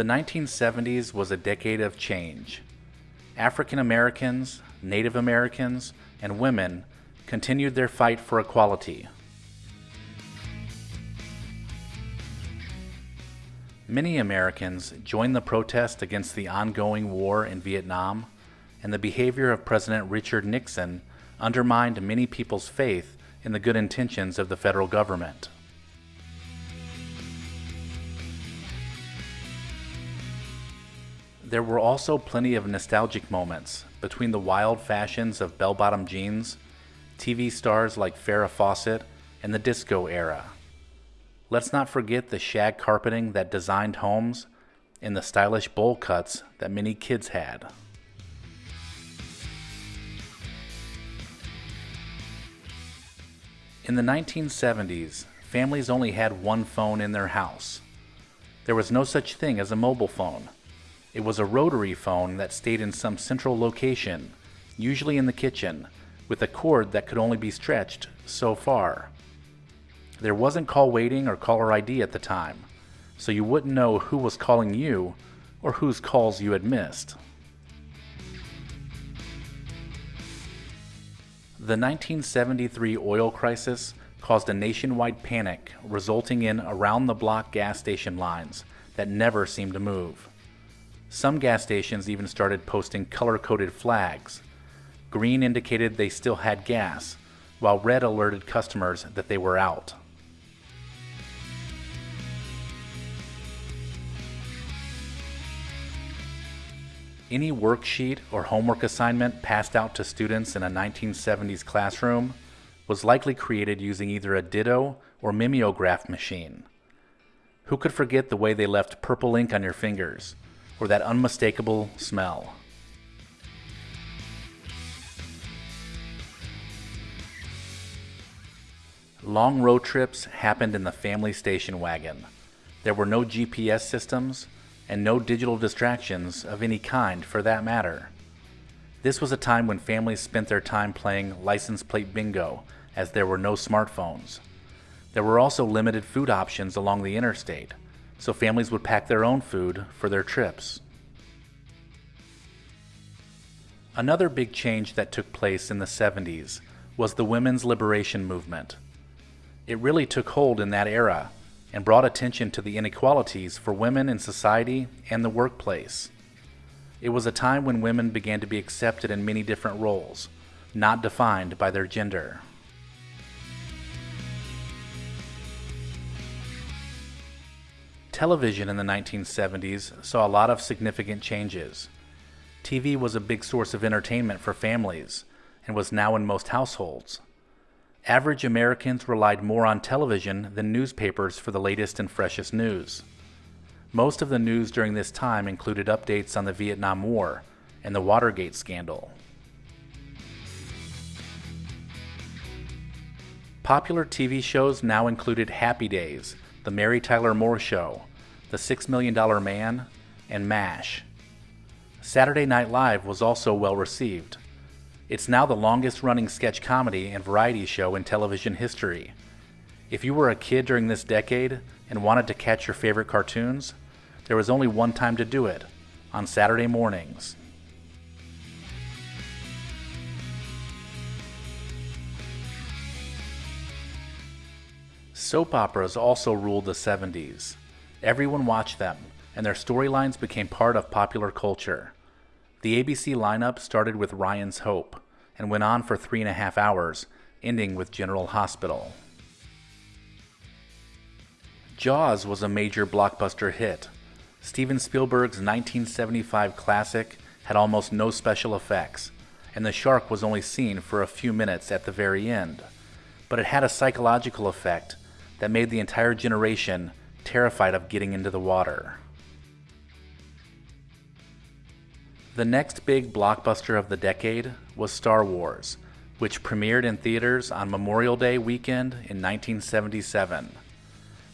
The 1970s was a decade of change. African Americans, Native Americans, and women continued their fight for equality. Many Americans joined the protest against the ongoing war in Vietnam, and the behavior of President Richard Nixon undermined many people's faith in the good intentions of the federal government. There were also plenty of nostalgic moments between the wild fashions of bell bottom jeans, TV stars like Farrah Fawcett, and the disco era. Let's not forget the shag carpeting that designed homes and the stylish bowl cuts that many kids had. In the 1970s, families only had one phone in their house. There was no such thing as a mobile phone. It was a rotary phone that stayed in some central location, usually in the kitchen, with a cord that could only be stretched so far. There wasn't call waiting or caller ID at the time, so you wouldn't know who was calling you or whose calls you had missed. The 1973 oil crisis caused a nationwide panic, resulting in around the block gas station lines that never seemed to move. Some gas stations even started posting color coded flags. Green indicated they still had gas, while red alerted customers that they were out. Any worksheet or homework assignment passed out to students in a 1970s classroom was likely created using either a ditto or mimeograph machine. Who could forget the way they left purple ink on your fingers, or that unmistakable smell? Long road trips happened in the family station wagon. There were no GPS systems, and no digital distractions of any kind for that matter. This was a time when families spent their time playing license plate bingo as there were no smartphones. There were also limited food options along the interstate, so families would pack their own food for their trips. Another big change that took place in the 70s was the women's liberation movement. It really took hold in that era and brought attention to the inequalities for women in society and the workplace. It was a time when women began to be accepted in many different roles, not defined by their gender. Television in the 1970s saw a lot of significant changes. TV was a big source of entertainment for families and was now in most households. Average Americans relied more on television than newspapers for the latest and freshest news. Most of the news during this time included updates on the Vietnam War and the Watergate scandal. Popular TV shows now included Happy Days, The Mary Tyler Moore Show, The Six Million Dollar Man, and MASH. Saturday Night Live was also well received. It's now the longest running sketch comedy and variety show in television history. If you were a kid during this decade and wanted to catch your favorite cartoons, there was only one time to do it on Saturday mornings. Soap operas also ruled the 70s. Everyone watched them, and their storylines became part of popular culture. The ABC lineup started with Ryan's Hope and went on for three and a half hours, ending with General Hospital. Jaws was a major blockbuster hit. Steven Spielberg's 1975 classic had almost no special effects, and the shark was only seen for a few minutes at the very end. But it had a psychological effect that made the entire generation terrified of getting into the water. The next big blockbuster of the decade was Star Wars, which premiered in theaters on Memorial Day weekend in 1977.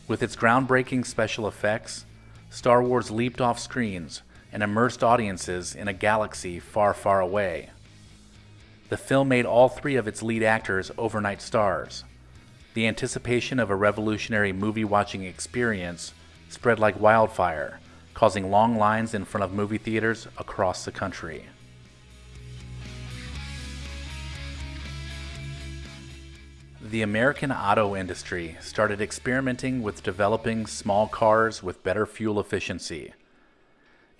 With its groundbreaking special effects, Star Wars leaped off screens and immersed audiences in a galaxy far, far away. The film made all three of its lead actors overnight stars. The anticipation of a revolutionary movie watching experience spread like wildfire, causing long lines in front of movie theaters across the country. The American auto industry started experimenting with developing small cars with better fuel efficiency.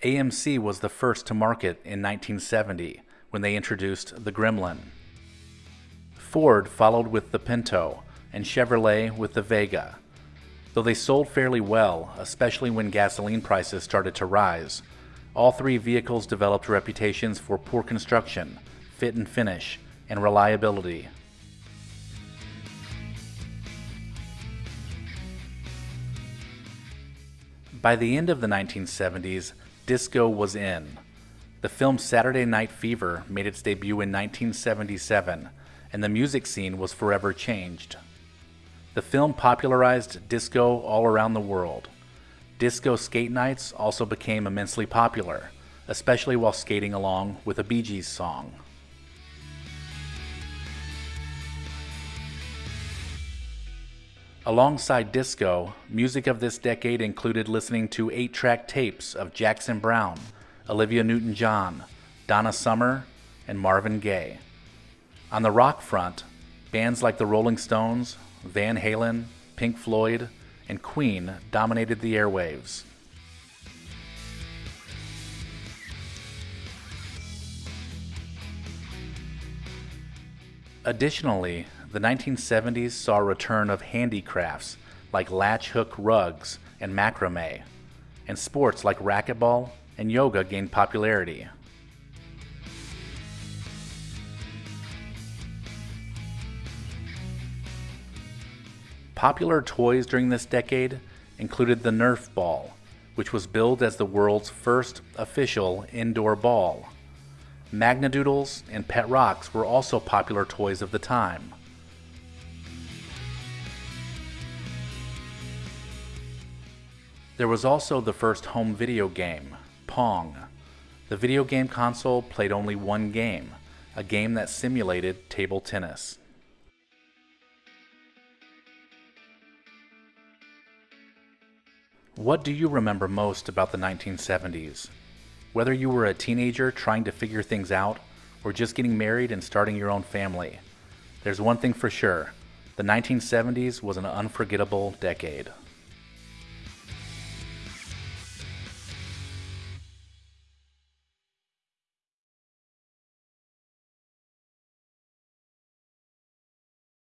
AMC was the first to market in 1970 when they introduced the Gremlin. Ford followed with the Pinto, and Chevrolet with the Vega. Though they sold fairly well, especially when gasoline prices started to rise, all three vehicles developed reputations for poor construction, fit and finish, and reliability. By the end of the 1970s, disco was in. The film Saturday Night Fever made its debut in 1977, and the music scene was forever changed. The film popularized disco all around the world. Disco skate nights also became immensely popular, especially while skating along with a Bee Gees song. Alongside disco, music of this decade included listening to 8 track tapes of Jackson Browne, Olivia Newton John, Donna Summer, and Marvin Gaye. On the rock front, bands like the Rolling Stones, Van Halen, Pink Floyd, and Queen dominated the airwaves. Additionally, the 1970s saw a return of handicrafts like latch hook rugs and macrame, and sports like racquetball and yoga gained popularity. Popular toys during this decade included the Nerf ball, which was billed as the world's first official indoor ball. Magnadoodles and Pet Rocks were also popular toys of the time. There was also the first home video game, Pong. The video game console played only one game, a game that simulated table tennis. What do you remember most about the 1970s? Whether you were a teenager trying to figure things out, or just getting married and starting your own family, there's one thing for sure the 1970s was an unforgettable decade.